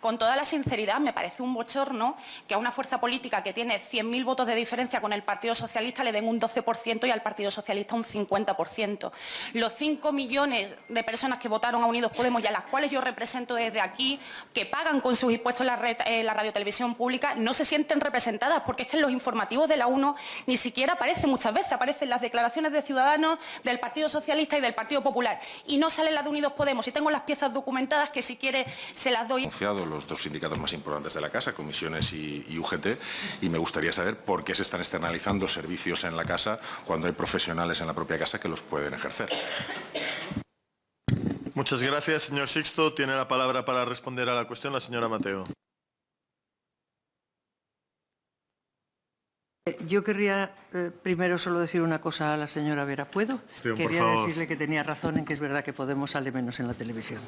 con toda la sinceridad, me parece un bochorno que a una fuerza política que tiene 100.000 votos de diferencia con el Partido Socialista le den un 12% y al Partido Socialista un 50%. Los 5 millones de personas que votaron a Unidos Podemos y a las cuales yo represento desde aquí, que pagan con sus impuestos la, red, eh, la radiotelevisión pública, no se sienten representadas porque es que en los informativos de la UNO ni siquiera aparece muchas veces, aparecen las declaraciones de ciudadanos del Partido Socialista y del Partido Popular y no sale la de Unidos Podemos. Y tengo las piezas documentadas que si quiere se las doy. Los dos sindicatos más importantes de la Casa, Comisiones y, y UGT, y me gustaría saber por qué se están externalizando servicios en la Casa cuando hay profesionales en la propia Casa que los pueden ejercer. Muchas gracias, señor Sixto. Tiene la palabra para responder a la cuestión la señora Mateo. Yo querría eh, primero solo decir una cosa a la señora Vera. ¿Puedo? Sí, por Quería decirle que tenía razón en que es verdad que Podemos sale menos en la televisión.